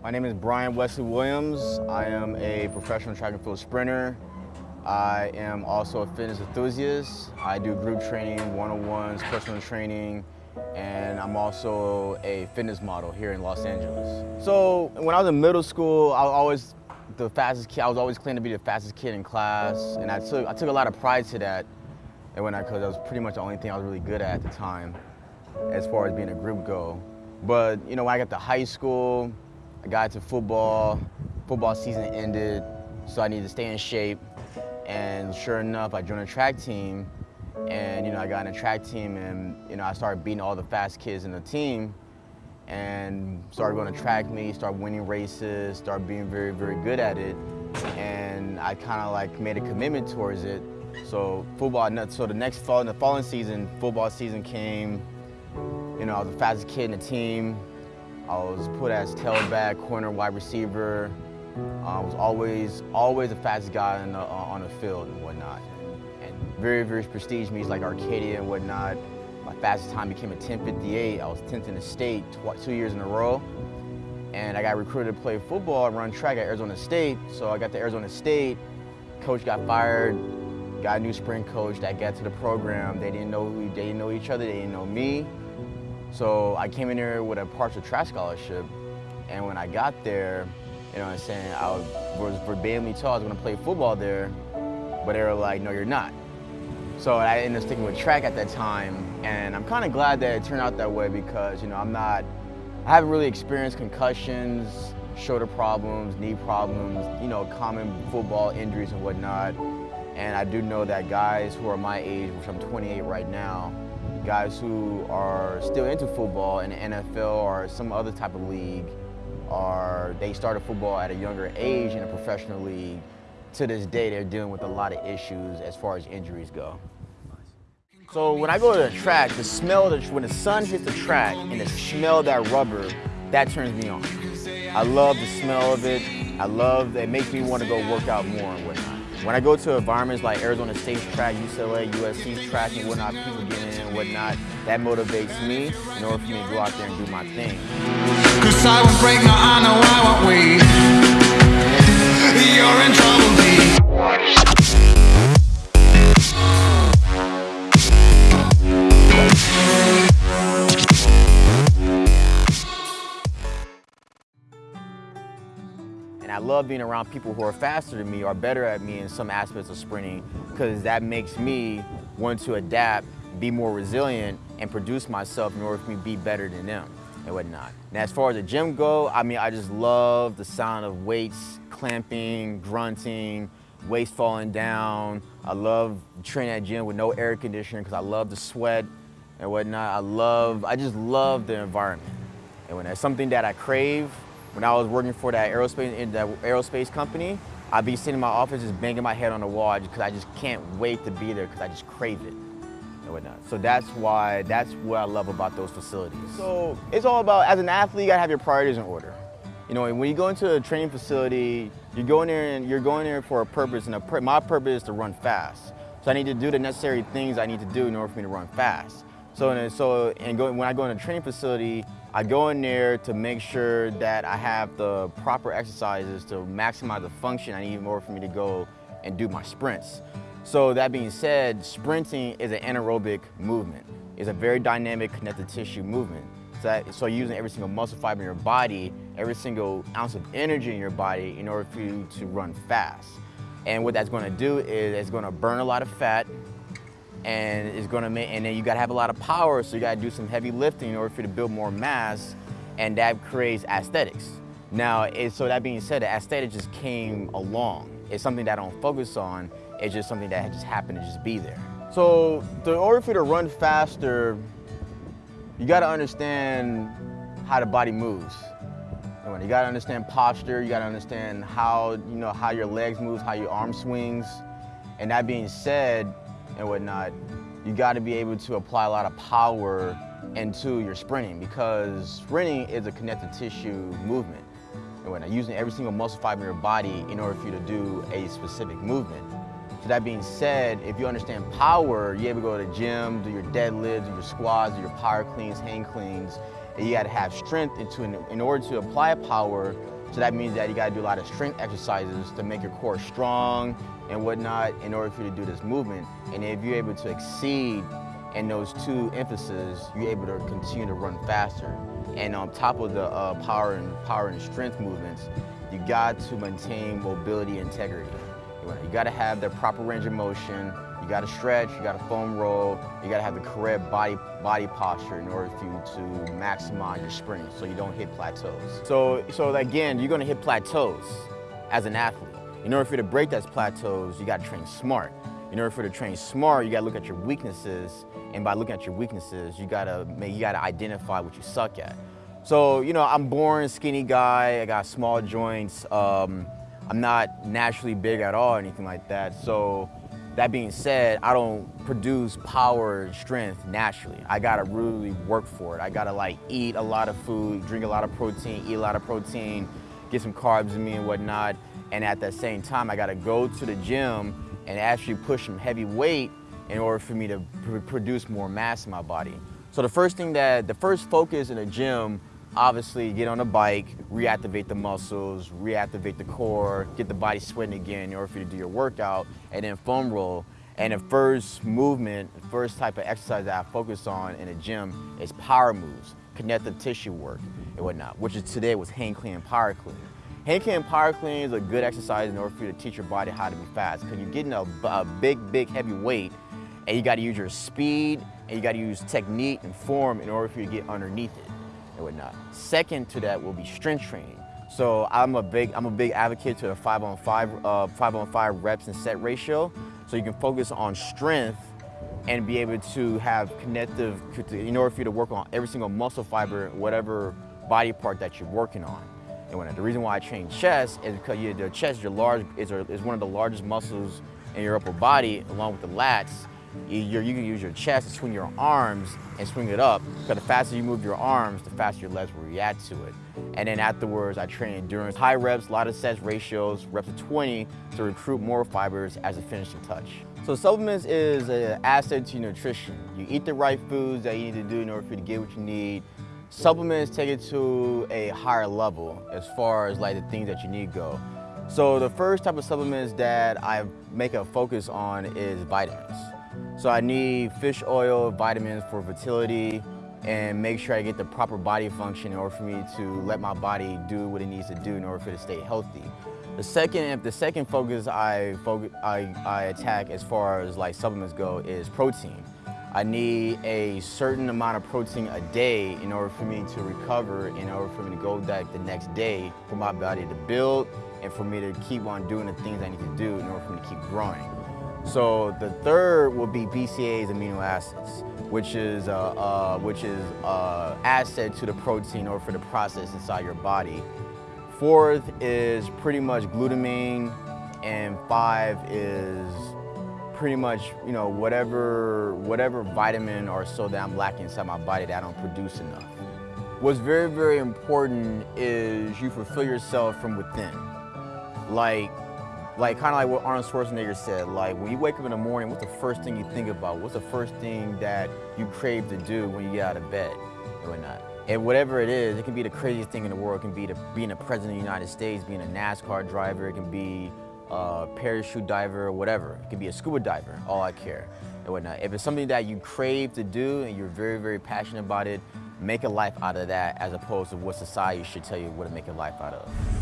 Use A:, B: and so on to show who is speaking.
A: My name is Brian Wesley Williams. I am a professional track and field sprinter. I am also a fitness enthusiast. I do group training, one-on-ones, personal training, and I'm also a fitness model here in Los Angeles. So when I was in middle school, I was always the fastest kid. I was always claiming to be the fastest kid in class, and I took I took a lot of pride to that. And when I, cause that was pretty much the only thing I was really good at at the time, as far as being a group go. But you know, when I got to high school, I got to football. Football season ended, so I needed to stay in shape. And sure enough, I joined a track team, and you know, I got in a track team, and you know, I started beating all the fast kids in the team, and started going to track meets, started winning races, started being very, very good at it, and I kind of like made a commitment towards it. So football, so the next fall, in the following season, football season came. You know, I was the fastest kid in the team. I was put as tailback, corner, wide receiver. I was always, always the fastest guy the, uh, on the field and whatnot. And very, very prestige meets like Arcadia and whatnot. My fastest time became a 10.58. I was 10th in the state two years in a row. And I got recruited to play football and run track at Arizona State. So I got to Arizona State. Coach got fired. Got a new sprint coach that got to the program. They didn't know who, they didn't know each other. They didn't know me. So I came in here with a partial track scholarship. And when I got there, you know what I'm saying? I was verbatimly told I was to play football there, but they were like, no, you're not. So I ended up sticking with track at that time, and I'm kind of glad that it turned out that way because, you know, I'm not, I haven't really experienced concussions, shoulder problems, knee problems, you know, common football injuries and whatnot. And I do know that guys who are my age, which I'm 28 right now, guys who are still into football in the NFL or some other type of league, or they started football at a younger age in a professional league, to this day they're dealing with a lot of issues as far as injuries go. So when I go to the track, the smell, the, when the sun hits the track and the smell of that rubber, that turns me on. I love the smell of it. I love, it makes me want to go work out more and whatnot. When I go to environments like Arizona State's track, UCLA, USC's track and whatnot, people getting in and whatnot, that motivates me in order for me to go out there and do my thing. Cause I won't break, know I won't. Love being around people who are faster than me or better at me in some aspects of sprinting because that makes me want to adapt, be more resilient, and produce myself in order for me to be better than them and whatnot. Now, as far as the gym go, I mean, I just love the sound of weights, clamping, grunting, weights falling down. I love training at gym with no air conditioning because I love the sweat and whatnot. I love, I just love the environment. And when that's something that I crave, when I was working for that aerospace, that aerospace company, I'd be sitting in my office just banging my head on the wall because I just can't wait to be there because I just crave it and whatnot. So that's why, that's what I love about those facilities. So it's all about, as an athlete, you gotta have your priorities in order. You know, when you go into a training facility, you're going there and you're going there for a purpose, and a, my purpose is to run fast. So I need to do the necessary things I need to do in order for me to run fast. So, and so and go, when I go in a training facility, I go in there to make sure that I have the proper exercises to maximize the function I need order for me to go and do my sprints. So that being said, sprinting is an anaerobic movement. It's a very dynamic connective tissue movement. So, that, so using every single muscle fiber in your body, every single ounce of energy in your body in order for you to run fast. And what that's gonna do is it's gonna burn a lot of fat, and it's gonna make, and then you gotta have a lot of power, so you gotta do some heavy lifting in order for you to build more mass, and that creates aesthetics. Now, it, so that being said, the aesthetic just came along. It's something that I don't focus on, it's just something that just happened to just be there. So, in order for you to run faster, you gotta understand how the body moves. You gotta understand posture, you gotta understand how, you know, how your legs move, how your arm swings. And that being said, and whatnot, you got to be able to apply a lot of power into your sprinting because sprinting is a connective tissue movement. And whatnot, using every single muscle fiber in your body in order for you to do a specific movement. So that being said, if you understand power, you're able to go to the gym, do your deadlifts, do your squats, do your power cleans, hang cleans, and you gotta have strength into, in order to apply power, so that means that you gotta do a lot of strength exercises to make your core strong and whatnot in order for you to do this movement. And if you're able to exceed in those two emphases, you're able to continue to run faster. And on top of the uh, power and power and strength movements, you got to maintain mobility integrity. You got to have the proper range of motion. You got to stretch. You got to foam roll. You got to have the correct body body posture in order for you to maximize your sprint, so you don't hit plateaus. So, so again, you're to hit plateaus as an athlete. In order for you to break those plateaus, you got to train smart. In order for you to train smart, you got to look at your weaknesses, and by looking at your weaknesses, you got to you got to identify what you suck at. So, you know, I'm born skinny guy. I got small joints. Um, I'm not naturally big at all or anything like that. So that being said, I don't produce power and strength naturally. I gotta really work for it. I gotta like eat a lot of food, drink a lot of protein, eat a lot of protein, get some carbs in me and whatnot. And at the same time, I gotta go to the gym and actually push some heavy weight in order for me to pr produce more mass in my body. So the first thing that, the first focus in the gym obviously get on a bike, reactivate the muscles, reactivate the core, get the body sweating again in order for you to do your workout, and then foam roll. And the first movement, the first type of exercise that I focus on in the gym is power moves, connective tissue work and whatnot, which is today was hang clean and power clean. Hang clean and power clean is a good exercise in order for you to teach your body how to be fast because you're getting a, a big, big, heavy weight and you got to use your speed and you got to use technique and form in order for you to get underneath it and whatnot. Second to that will be strength training. So I'm a big, I'm a big advocate to a five on five, uh, five on five reps and set ratio. So you can focus on strength and be able to have connective, in order for you to work on every single muscle fiber, whatever body part that you're working on. And when, the reason why I train chest is because the chest your large, is, is one of the largest muscles in your upper body, along with the lats you, you can use your chest to swing your arms and swing it up because the faster you move your arms, the faster your legs will react to it. And then afterwards, I train endurance, high reps, a lot of sets ratios, reps of 20 to recruit more fibers as a finishing touch. So supplements is an asset to nutrition. You eat the right foods that you need to do in order for you to get what you need. Supplements take it to a higher level as far as like the things that you need go. So the first type of supplements that I make a focus on is vitamins. So I need fish oil, vitamins for fertility, and make sure I get the proper body function in order for me to let my body do what it needs to do in order for it to stay healthy. The second, the second focus I, focus, I, I attack as far as like supplements go is protein. I need a certain amount of protein a day in order for me to recover, in order for me to go back the next day for my body to build and for me to keep on doing the things I need to do in order for me to keep growing. So the third will be BCAAs amino acids, which is uh, uh, which is uh, asset to the protein or for the process inside your body. Fourth is pretty much glutamine, and five is pretty much you know whatever whatever vitamin or so that I'm lacking inside my body that I don't produce enough. What's very very important is you fulfill yourself from within. Like like kind of like what Arnold Schwarzenegger said, like when you wake up in the morning, what's the first thing you think about? What's the first thing that you crave to do when you get out of bed and whatnot? And whatever it is, it can be the craziest thing in the world. It can be the, being a president of the United States, being a NASCAR driver, it can be a parachute diver, or whatever. It can be a scuba diver, all I care and whatnot. If it's something that you crave to do and you're very, very passionate about it, make a life out of that as opposed to what society should tell you what to make a life out of.